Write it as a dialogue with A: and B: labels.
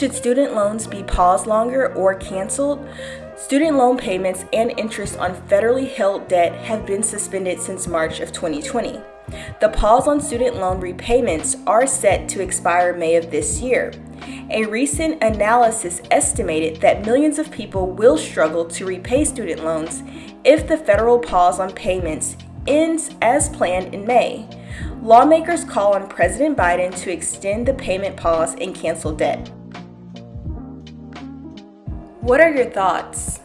A: Should student loans be paused longer or canceled? Student loan payments and interest on federally held debt have been suspended since March of 2020. The pause on student loan repayments are set to expire May of this year. A recent analysis estimated that millions of people will struggle to repay student loans if the federal pause on payments ends as planned in May. Lawmakers call on President Biden to extend the payment pause and cancel debt. What are your thoughts?